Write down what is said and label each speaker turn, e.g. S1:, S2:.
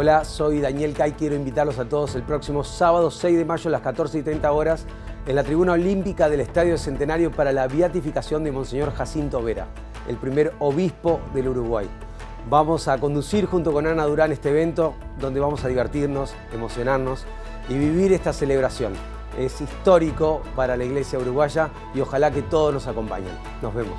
S1: Hola, soy Daniel Cay, quiero invitarlos a todos el próximo sábado 6 de mayo a las 14 y 30 horas en la tribuna olímpica del Estadio Centenario para la beatificación de Monseñor Jacinto Vera, el primer obispo del Uruguay. Vamos a conducir junto con Ana Durán este evento donde vamos a divertirnos, emocionarnos y vivir esta celebración. Es histórico para la iglesia uruguaya y ojalá que todos nos acompañen. Nos vemos.